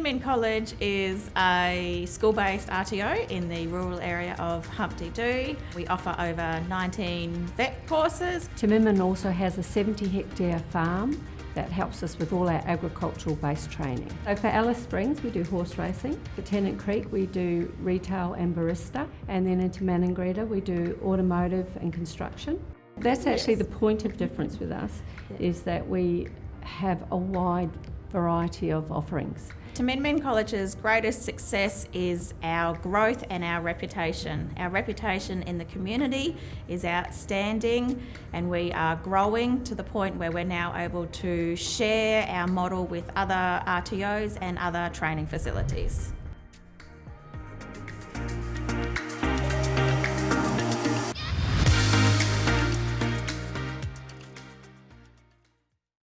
Min College is a school-based RTO in the rural area of Humpty Doo. We offer over 19 vet courses. Taminmin also has a 70 hectare farm that helps us with all our agricultural based training. So for Alice Springs we do horse racing, for Tennant Creek we do retail and barista and then into Maningrida we do automotive and construction. That's actually Yes. the point of difference with us is that we have a wide variety of offerings. Taminmin College's greatest success is our growth and our reputation. Our reputation in the community is outstanding and we are growing to the point where we're now able to share our model with other RTOs and other training facilities.